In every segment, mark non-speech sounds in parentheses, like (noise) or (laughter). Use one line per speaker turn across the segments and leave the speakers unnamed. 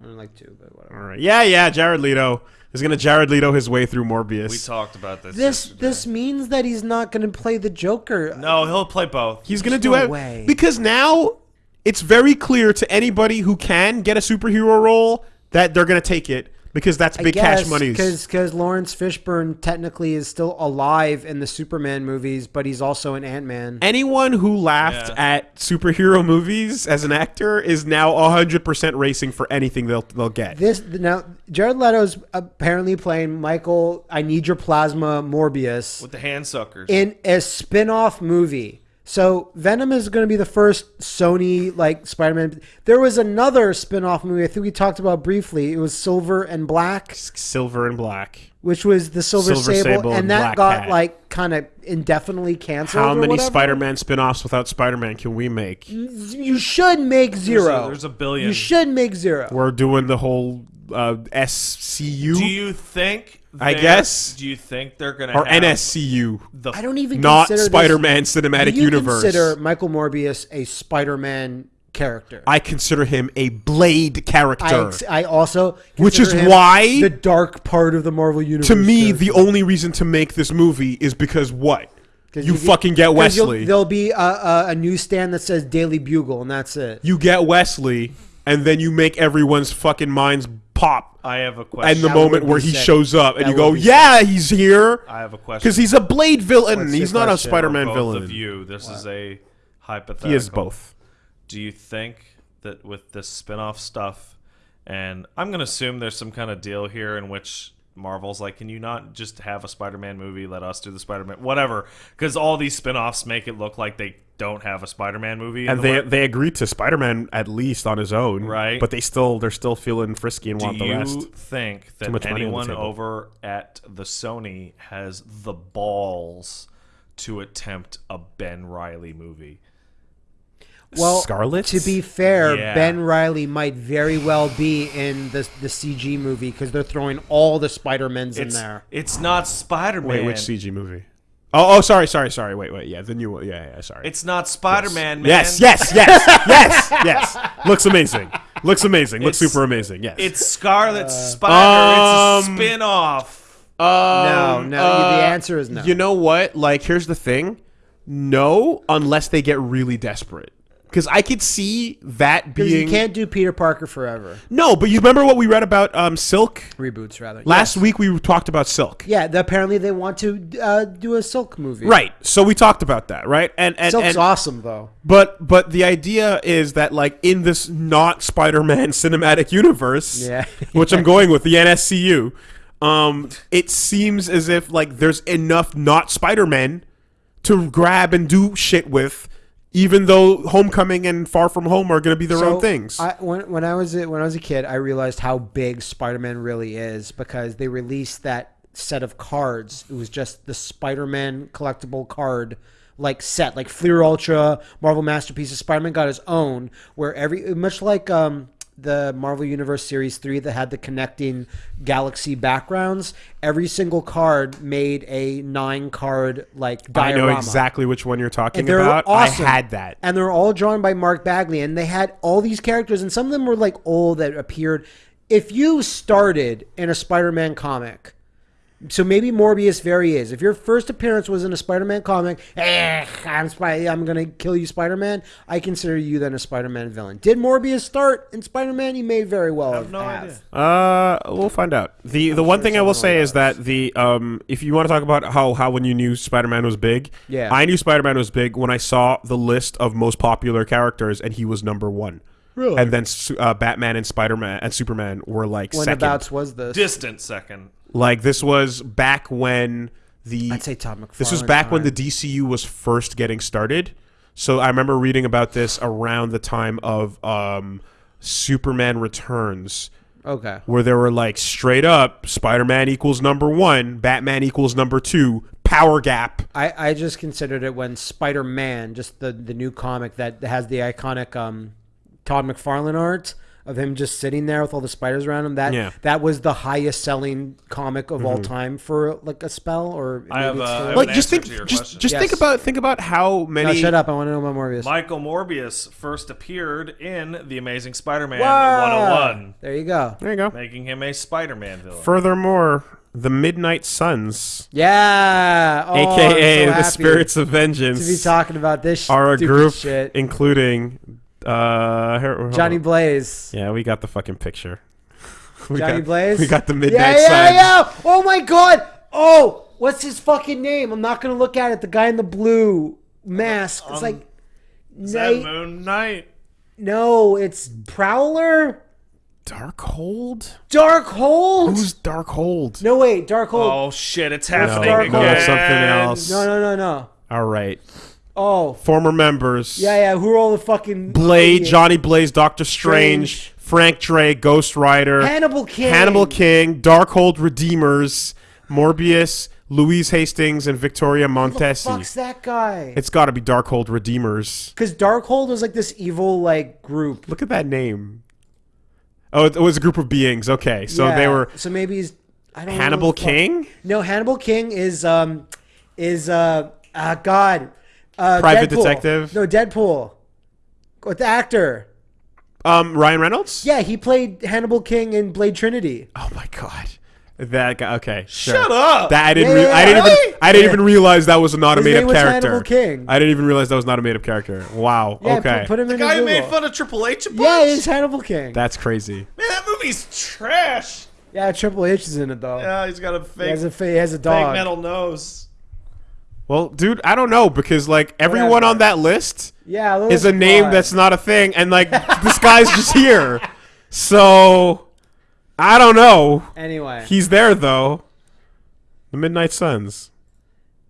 I don't like two, but whatever.
All right. Yeah, yeah. Jared Leto is gonna Jared Leto his way through Morbius.
We talked about this.
This
yesterday.
this means that he's not going to play the Joker.
No, he'll play both.
He's gonna
There's
do
no
it
way.
because now it's very clear to anybody who can get a superhero role that they're gonna take it because that's big cash money.
because Laurence Fishburne technically is still alive in the Superman movies, but he's also an Ant Man.
Anyone who laughed
Yeah.
at superhero movies as an actor is now 100% racing for anything they'll they'll get.
This now Jared Leto's apparently playing Michael. I need your plasma Morbius
with the hand suckers.
in a spin-off movie. So Venom is going to be the first Sony like Spider-Man. There was another spin-off movie I think we talked about briefly. It was Silver and Black,
Silver and black.
which was the Silver,
Silver
Sable,
Sable
and
and
that
Black
got
Cat.
like kind of indefinitely canceled.
How
or
many
whatever.
Spider-Man spin-offs without Spider-Man can we make?
You should make zero.
there's a billion.
You should make zero.
We're doing the whole uh, SCU
do you think?
I
they're-
guess.
Do you think they're gonna
or
have
NSCU,
The
I don't even
not
consider this-
Spider-Man Cinematic
Do you
Universe.
consider Michael Morbius a Spider-Man character?
I consider him a Blade character.
I, ex- I also
Which is
him
why-
the dark part of the Marvel universe.
to me,
character.
the only reason to make this movie is because what You
get-
fucking get,
you'll-
Wesley.
There'll be a, a, a newsstand that says Daily Bugle, and that's it.
You get Wesley, and then you make everyone's fucking minds pop.
I have a question.
And the
That
moment where he
sick.
shows up, and
That
you go,
would be
"Yeah, he's here,"
I have a question.
because he's a Blade villain.
What's
he's not a? Spider-Man
both
villain.
of you. This is a hypothetical.
He is both.
Do you think that with this spin-off stuff, and I'm gonna assume there's some kind of deal here in which Marvel's like, can you not just have a Spider-Man movie? Let us do the Spider-Man, whatever. Because all these spin-offs make it look like they don't have a Spider-Man movie.
And
the
they
work.
they agreed to Spider-Man at least on his own,
Right.
But they still they're still feeling frisky and
Do
want the
you
rest.
think
Too much
that anyone over at the Sony has the balls to attempt a Ben Reilly movie?
Well,
Scarlet.
To be fair,
Yeah.
Ben Reilly might very well be in the the CG movie because they're throwing all the Spider Mans in there.
it's not Spider-Man.
wait, which CG movie? Oh, oh, sorry, sorry, sorry. Wait, wait. Yeah, the new one. Yeah, yeah. Sorry.
It's not Spider-Man, man.
yes, yes, yes, (laughs) yes, yes. Looks amazing. Looks amazing. Looks
It's-
super amazing. Yes.
It's Scarlet Spider. it's a
um,
spin-off.
no,
Um,
no.
uh,
the answer is no.
You know what? Like, here's the thing. No, unless they get really desperate. Because I could see that
because
being
you can't do Peter Parker forever.
no. But you remember what we read about um, Silk
Reboots rather.
last
Yes.
week? We talked about Silk.
Yeah, the, apparently they want to uh, do a Silk movie.
Right. So we talked about that, right? And and,
Silk's
and
awesome though.
but but the idea is that like in this not Spider-Man (laughs) cinematic universe,
Yeah. (laughs)
which I'm going with the NSCU, um, it seems as if like there's enough not Spider-Man to grab and do shit with, even though Homecoming and Far From Home are going to be their own things.
I, when, when I was a, when I was a kid, I realized how big Spider-Man really is because they released that set of cards. It was just the Spider-Man collectible card like set, like Fleer Ultra, Marvel Masterpieces. Spider-Man got his own, where every much like um, the Marvel Universe Series three that had the connecting galaxy backgrounds. Every single card made a nine card like diorama.
I know exactly which one you're talking about.
awesome.
I had that.
And they're all drawn by Mark Bagley. And they had all these characters, and some of them were like old that appeared. If you started in a Spider Man comic, so maybe Morbius very is. If your first appearance was in a Spider Man comic, eh, I'm, Spy- I'm going to kill you, Spider Man, I consider you then a Spider Man villain. Did Morbius start in Spider Man? He may very well have.
no
have.
idea.
Uh, we'll find out. the The one thing I will say is that the um, if you want to talk about how how when you knew Spider Man was big,
Yeah.
I knew Spider Man was big when I saw the list of most popular characters and he was number one.
Really?
And then uh, Batman and Spider Man and Superman were like
When
second.
abouts was this?
Distant second.
Like this was back when the
I'd say Todd McFarlane.
this was back when the. DCU was first getting started. So I remember reading about this around the time of um, Superman Returns
Okay.
where there were like straight up Spider-Man equals number one, Batman equals number two, power gap.
I, I just considered it when Spider Man, just the, the new comic that has the iconic um, Todd McFarlane art. Of him just sitting there with all the spiders around him. That
Yeah.
that was the highest selling comic of all time for like a spell or
I have,
maybe it's
uh,
still-
I have
Like
an
just think, just
question.
just
Yes.
think about think about how many.
no, shut up! I want to know about Morbius.
Michael Morbius first appeared in The Amazing Spider-Man
Wow.
101,
There you go.
There you go.
making him a Spider-Man villain.
Furthermore, the Midnight Suns,
Yeah. Oh,
aka
so
the Spirits of Vengeance.
to be talking about this
are a group
shit.
including uh, here-
Johnny
on.
Blaze.
Yeah, we got the fucking picture. (laughs) We
Johnny
got,
Blaze.
We got the
Yeah,
Midnight
yeah,
Suns.
yeah. Oh my god. Oh, what's his fucking name? I'm not gonna look at it. The guy in the blue mask. It's
Um,
like
Is that
Night.
Moon Knight?
No, it's Prowler.
Darkhold?
Darkhold.
Who's Darkhold?
No wait, Darkhold.
Oh shit! It's
No,
happening
Darkhold.
again.
No,
something else.
No, no, no, no.
All right.
Oh,
Former members.
yeah, yeah. Who are all the fucking
Blade,
yeah.
Johnny Blaze, Doctor Strange,
Strange.
Frank Drake, Ghost Rider,
Hannibal King.
Hannibal King, Darkhold Redeemers, Morbius, Louise Hastings, and Victoria Montesi.
Who the fuck's that guy?
It's got to be Darkhold Redeemers.
Because Darkhold was like this evil like group.
Look at that name. Oh, it was a group of beings. Okay, so they were
So maybe he's I don't know
Hannibal King,
No, Hannibal King is um is uh uh God. Uh,
Private
Deadpool.
Detective?
No, Deadpool. With the actor.
um, Ryan Reynolds.
Yeah, he played Hannibal King in Blade Trinity.
Oh my god, that guy. Okay,
Shut up!
That I didn't.
Yeah,
re-
yeah,
I didn't
really?
even. I didn't
Yeah.
even realize that was not a
His
made
name
up
was
character.
Hannibal King.
I didn't even realize that was not a made up character. Wow.
Yeah,
okay.
put, put him
the
in
guy who
Google.
made fun of Triple H a bunch.
Yeah, he's Hannibal King.
That's crazy.
Man, that movie's trash.
yeah, Triple H is in it though.
Yeah, he's got a
he
fake,
has a fa- he has a
fake metal nose.
Well, dude, I don't know because like everyone
Whatever.
on that list
Yeah,
is a name that's not a thing, and like (laughs) this guy's just here. So I don't know.
anyway.
He's there though. The Midnight Suns.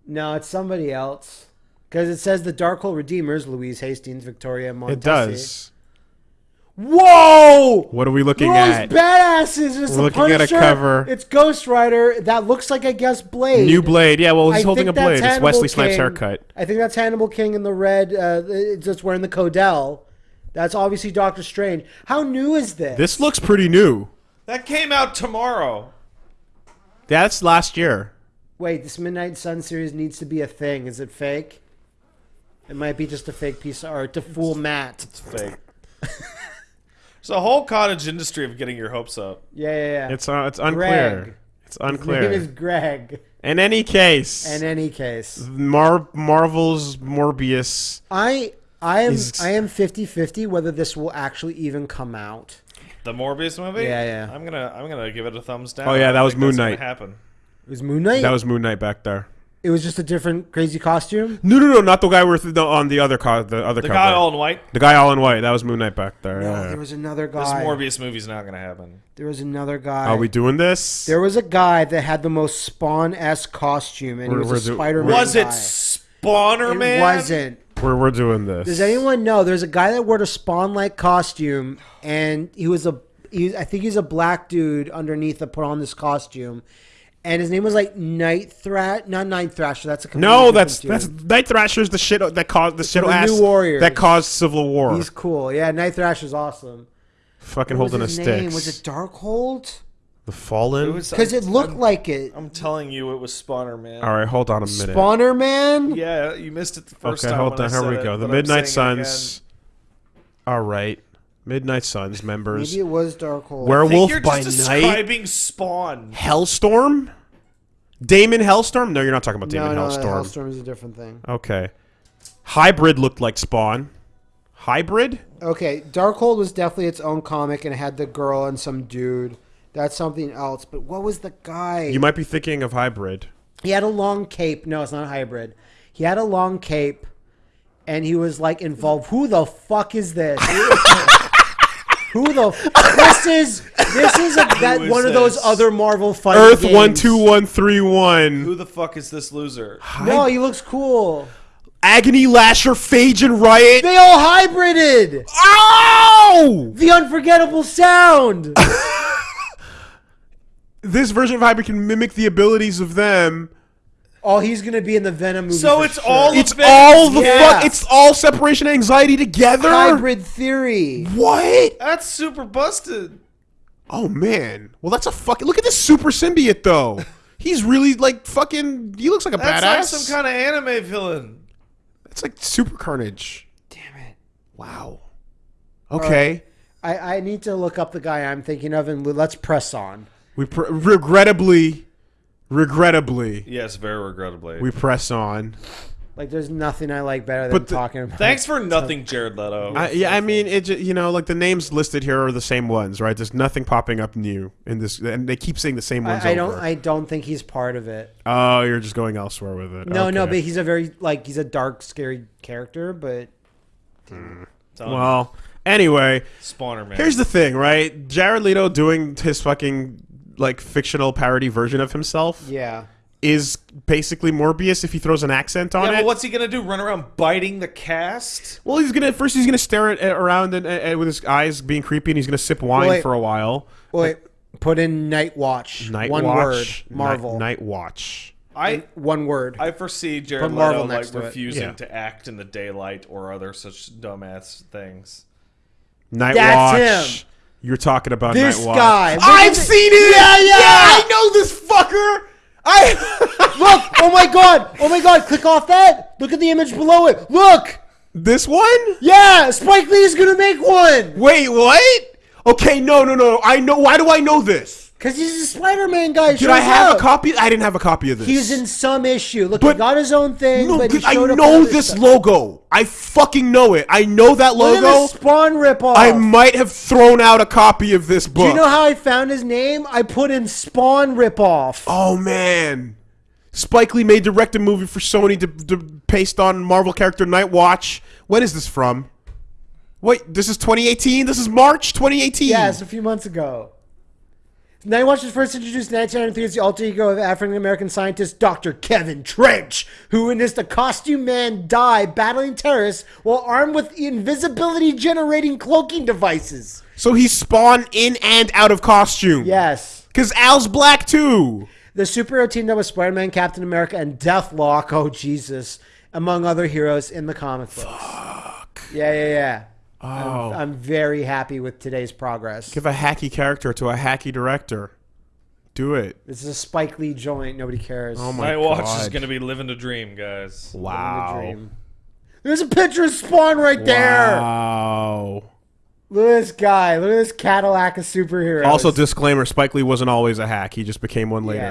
no, it's somebody else. Because it says the Darkhold Redeemers, Louise Hastings, Victoria Montesi.
It does.
Whoa!
What are we looking
They're all
at?
these badasses. It's
We're
the
looking at a
Punisher,
cover.
It's Ghost Rider. That looks like I guess Blade.
New Blade. Yeah, well, he's
I
holding a
think that's
blade. It's
Hannibal
Wesley Snipes' haircut.
I think that's Hannibal King in the red. Uh, just wearing the Codell. That's obviously Doctor Strange. How new is this?
This looks pretty new.
That came out tomorrow.
That's last year.
Wait, this Midnight Sun series needs to be a thing. Is it fake? It might be just a fake piece of art to fool Matt.
It's fake. It's a whole cottage industry of getting your hopes up.
Yeah, yeah, yeah.
It's uh, it's unclear.
Greg.
It's unclear.
His name is. Greg.
In any case,
In any case,
Mar- Marvel's Morbius.
I I am
Is-
I am 50-50 whether this will actually even come out.
The Morbius movie.
Yeah, yeah.
I'm gonna I'm gonna give it a thumbs down.
Oh, yeah, that was
think
Moon Knight.
Happen.
It was Moon Knight.
That was Moon Knight back there.
It was just a different crazy costume.
No, no, no, not the guy with the, on the other co- the other
The
cover.
guy all in white.
the guy all in white. That was Moon Knight back there.
No,
yeah.
there was another guy.
This
guy.
Morbius movie's not gonna happen.
There was another guy.
Are we doing this?
There was a guy that had the most Spawn esque costume, and he
We're-
was a Spider Man.
Was it Spawner
It
Man?
wasn't.
We're we're doing this.
Does anyone know? There's a guy that wore a Spawn like costume, and he was a. He, I think he's a black dude underneath that put on this costume, and his name was like Night Thrash. Not Night Thrasher. That's a
No,
different
that's
dude.
that's Night Thrasher's the shit that caused the shit
the
ass
New Warriors.
that caused Civil War.
He's cool. Yeah, Night Thrasher's is awesome.
Fucking
What was
holding a stick.
Was it Darkhold?
the Fallen?
It
Because it looked
I'm,
like it.
I'm telling you, it was Spawner Man.
all right, hold on a minute.
Spawner Man.
Yeah, you missed it the first
okay,
time.
Okay,
hold
on. Here we go.
it,
The Midnight Suns. All right, Midnight Suns members.
Maybe it was Darkhold.
again. I think
Werewolf
you're
by
just
Night.
describing Spawn.
Hellstorm. Damon Hellstorm? No, you're not talking about
no,
Damon
no,
Hellstorm.
Hellstorm is a different thing.
Okay. Hybrid looked like Spawn. Hybrid?
Okay, Darkhold was definitely its own comic and it had the girl and some dude. That's something else. But what was the guy?
You might be thinking of Hybrid.
he had a long cape. No, it's not hybrid. He had a long cape, and he was like involved. Who the fuck is this? (laughs) Who the? F- this is this is a, that
is
one of those
this?
other Marvel fighting
Earth
games.
one two one three one.
Who the fuck is this loser?
No, he looks cool.
Agony Lasher, Phage and Riot.
They all hybrided.
Ow!
The unforgettable sound. (laughs)
This version of Hybrid can mimic the abilities of them.
Oh, he's gonna be in the Venom movie.
So
for
it's
sure.
all
it's
Venom-
all the
Yeah.
fuck. It's all separation anxiety together.
hybrid theory.
What?
That's super busted.
Oh man. Well, that's a fucking. Look at this super symbiote though. He's really like fucking. He looks like a
That's
badass.
like some kind of anime villain.
It's like super carnage.
Damn it.
Wow. Okay.
I, I need to look up the guy I'm thinking of and let's press on.
We pr- regrettably, regrettably,
Yes, very regrettably.
we press on.
Like, there's nothing I like better than
But the-
talking about.
Thanks for nothing, Jared Leto.
I, yeah, I mean, it. ju- You know, like the names listed here are the same ones, right? There's nothing popping up new in this, and they keep saying the same ones
I, I don't.
over.
I don't think he's part of it.
oh, you're just going elsewhere with it.
No, no,
Okay.
but he's a very like he's a dark, scary character. But
hmm. Tell
well, anyway,
Spawner man.
here's the thing, right? Jared Leto doing his fucking like fictional parody version of himself
yeah,
is basically Morbius if he throws an accent on
yeah,
it.
but what's he gonna do? Run around biting the cast?
Well, he's gonna first he's gonna stare at, at around and, and with his eyes being creepy, and he's gonna sip wine
Wait.
for a while.
wait. Put in Night Watch.
Night
one
Watch,
word. Marvel.
Night, Watch.
I
One word.
I foresee Jared
Put Marvel
Leto like
to
refusing
Yeah.
to act in the daylight or other such dumbass things.
Night
That's
Watch. You're talking about
This
Night Watch.
guy. Look
I've
at
seen it.
Yeah, yeah.
I know (laughs) this fucker. I (laughs)
Look! Oh my god! Oh my god! Click off that. Look at the image below it. Look!
this one.
Yeah, Spike Lee is gonna make one.
Wait, what? Okay, no, no, no. I know. Why do I know this?
Cause he's a Spider-Man guy.
Did I have a copy? I didn't have a copy of this.
He was in some issue. Look,
But-
he got his own thing,
No,
but he
I know this
stuff.
logo. I fucking know it. I know that
Look at
logo.
the Spawn ripoff.
I might have thrown out a copy of this book.
Do you know how I found his name? I put in Spawn ripoff.
Oh man, Spike Lee may direct a movie for Sony to, to based on Marvel character Night Watch. When is this from? Wait, this is 2018. This is March 2018.
Yeah, it's a few months ago. Night Watch was first introduced in 1993 as the alter ego of African American scientist Dr. Kevin Trench, who witnessed a costume man die battling terrorists while armed with invisibility generating cloaking devices.
So he spawned in and out of costume.
Yes.
Cause Al's black too.
The superhero teamed up with Spider Man, Captain America, and Deathlok, oh Jesus, among other heroes in the comic books. Fuck. Yeah, yeah, yeah.
Oh,
I'm very happy with today's progress.
give a hacky character to a hacky director. Do it.
This is a Spike Lee joint. Nobody cares.
Oh my
Night Watch is gonna be living the dream, guys.
Living the
Wow.
dream. There's a picture of Spawn right there.
Wow.
Look at this guy. Look at this Cadillac of superheroes.
Also, disclaimer: Spike Lee wasn't always a hack. He just became one later.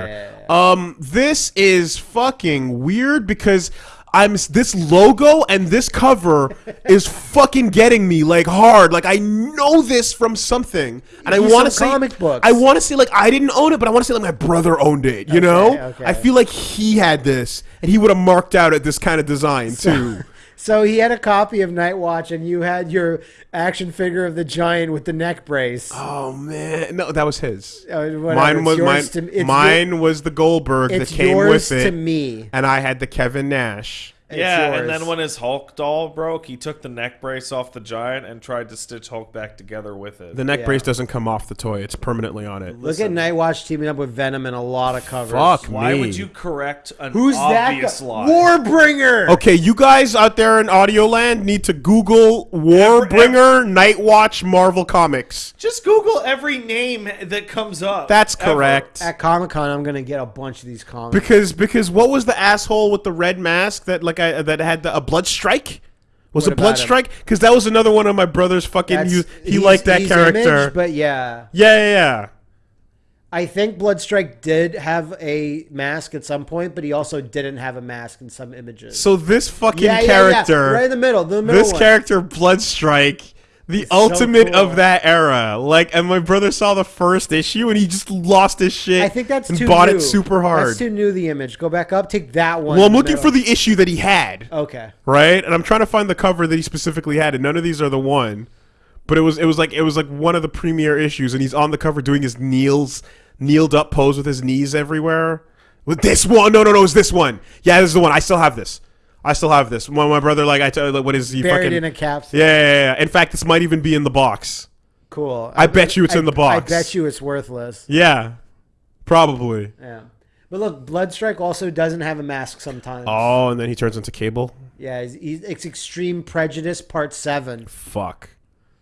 Yeah,
Um, this is fucking weird because I'm this logo and this cover is fucking getting me like hard. Like I know this from something, and I want to say
comic books.
I want to say like I didn't own it, but I want to say like my brother owned it. You know,
okay.
I feel like he had this, and he would have marked out at this kind of design too. (laughs)
so he had a copy of Night Watch, and you had your action figure of the giant with the neck brace.
oh man, no, that was his.
Uh,
Mine was mine.
to-
mine was the Goldberg that came with it,
to me.
and I had the Kevin Nash.
It's
yeah,
yours.
and then when his Hulk doll broke, he took the neck brace off the giant and tried to stitch Hulk back together with it.
The neck
Yeah.
brace doesn't come off the toy; it's permanently on it.
Look at Night Watch teaming up with Venom in a lot of covers.
Fuck
Why
me.
would you correct an
Who's that?
obvious
guy?
lie?
Warbringer.
Okay, you guys out there in Audio Land need to Google Warbringer Night Watch Marvel Comics.
Just Google every name that comes up.
That's
ever.
correct.
At Comic Con, I'm gonna get a bunch of these comics.
Because because what was the asshole with the red mask that like I that had the, a blood strike? Was
What
it blood strike? Because that was another one of my brother's fucking. You, he liked that character.
Image, but yeah,
yeah, yeah, yeah.
I think Bloodstrike did have a mask at some point, but he also didn't have a mask in some images.
So this fucking
yeah, yeah,
character,
yeah, right in the middle, the middle
this
one.
character Bloodstrike, the
It's so
ultimate
cool.
of that era. Like, and my brother saw the first issue and he just lost his shit.
I think that's
and
too
bought
new.
it super hard.
That's too new. The image. Go back up. Take that one.
well, I'm looking for the issue that he had,
Okay.
right? And I'm trying to find the cover that he specifically had, and none of these are the one. But it was it was like it was like one of the premiere issues, and he's on the cover doing his kneels kneeled up pose with his knees everywhere. With this one, no, no, no, it's this one. Yeah, this is the one. I still have this. I still have this. When my brother, like, I tell, like, what is he
Buried
fucking?
in a capsule.
yeah, yeah, yeah. In fact, this might even be in the box.
Cool.
I bet you it's
I-
in the box.
I bet you it's worthless.
Yeah, probably.
Yeah. But look, Bloodstrike also doesn't have a mask sometimes.
Oh, and then he turns into Cable.
Yeah, he's, he's, it's Extreme Prejudice Part 7.
Fuck.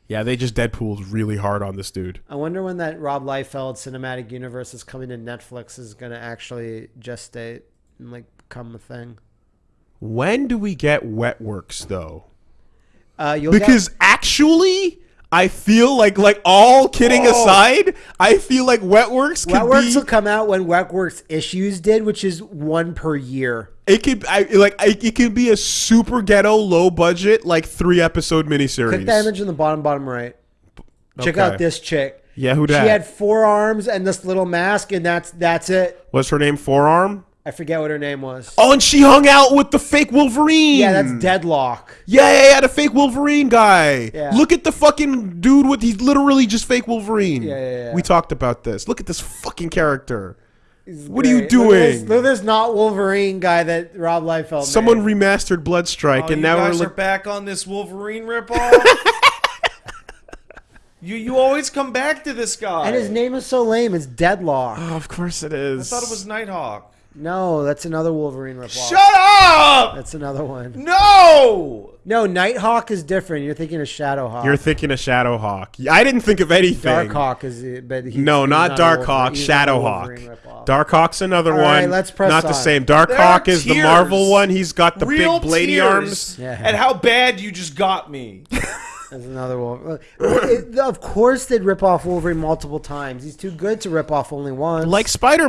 Yeah, they just Deadpool's really hard on this dude.
I wonder when that Rob Liefeld cinematic universe is coming to Netflix is going to actually gestate and like become a thing.
When do we get Wetworks though?
Uh, you'll
Because actually, I feel like like all kidding aside, I feel like Wetworks
get, Wetworks
be
will come out when Wetworks issues did, which is one per year.
it could I like I, it could be a super ghetto low budget like three episode miniseries.
Click that image in the bottom, bottom right. Check
Okay.
out this chick.
Yeah, who
She had four arms and this little mask, and that's that's it.
What's her name? Forearm.
I forget what her name was.
Oh, and she hung out with the fake Wolverine.
yeah, that's Deadlock.
Yeah, yeah, yeah, the fake Wolverine guy.
Yeah.
Look at the fucking dude with he's literally just fake Wolverine.
Yeah, yeah, yeah.
We talked about this. Look at this fucking character. What are you
Great. Look at this-
doing?
Look at this not Wolverine guy that Rob Liefeld.
Someone
made.
remastered Bloodstrike,
Oh,
and now we're look-
back on this Wolverine ripoff. (laughs) you you always come back to this guy.
and his name is so lame. It's Deadlock.
Oh, of course it is.
I thought it was Nighthawk.
No, that's another Wolverine ripoff.
Shut up!
That's another one.
No.
No, Nighthawk is different. You're thinking of Shadowhawk.
You're thinking of Shadowhawk. I didn't think of anything.
Darkhawk is, but he's,
No,
he's
not
a Wolverine-
Darkhawk.
he's not a
Shadowhawk.
Wolverine ripoff.
Darkhawk's another
All
one.
right, let's press
Not the same.
There are
Darkhawk is the. Marvel one. He's got the
Real
big bladey
tears
arms.
Yeah.
And how bad you just got me. (laughs)
That's another one. Of course, they'd rip off Wolverine multiple times. He's too good to rip off only once.
like Spider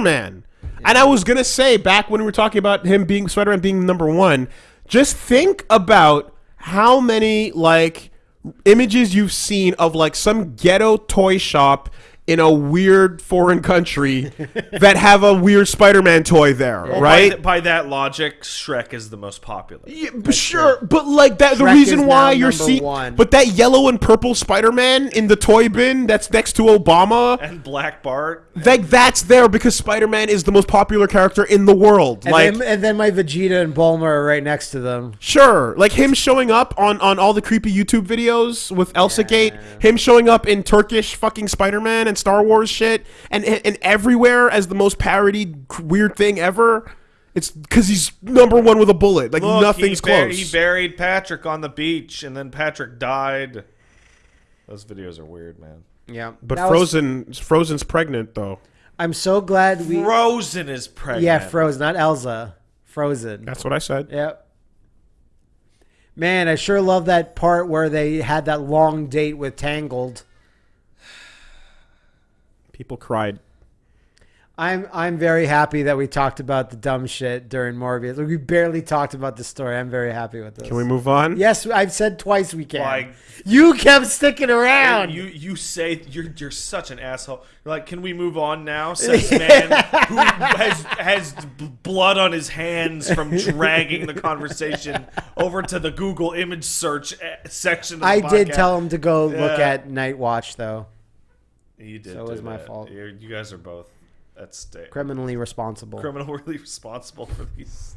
And I was gonna say back when we were talking about him being Spider Man being number one, just think about how many like images you've seen of like some ghetto toy shop in a weird foreign country that have a weird Spider Man toy there,
Well,
right?
By, th- by that logic, Shrek is the most popular.
Yeah, but sure, but like that, the reason why you're seeing, but that yellow and purple Spider-Man in the toy bin that's next to Obama,
And Black Bart.
like that's there because Spider-Man is the most popular character in the world.
and,
like,
then, and then my Vegeta and Bulma are right next to them.
sure, like him showing up on on all the creepy YouTube videos with Elsa Gate, him showing up in Turkish fucking Spider-Man and Star Wars shit, and and everywhere as the most parodied weird thing ever. It's because he's number one with a bullet. Like
Look,
nothing's
he,
close.
he buried Patrick on the beach, and then Patrick died. Those videos are weird, man.
Yeah,
But
That was-
Frozen, Frozen's pregnant though.
I'm so glad we.
Frozen is pregnant.
yeah, Frozen, not Elsa. Frozen.
That's what I said.
Yep. Man, I sure love that part where they had that long date with Tangled.
People cried.
I'm I'm very happy that we talked about the dumb shit during Morbius. We barely talked about the story. I'm very happy with this.
Can we move on?
Yes, I've said twice we can.
Like-
you kept sticking around.
You you say you're you're such an asshole. You're like, can we move on now? Says man (laughs) who has has blood on his hands from dragging the conversation over to the Google image search eh, section. Of the
I did tell him to go look at Night Watch though.
You did.
So it was my
that.
fault.
You're, you guys are both at stake.
Criminally responsible.
Criminally (laughs) responsible for these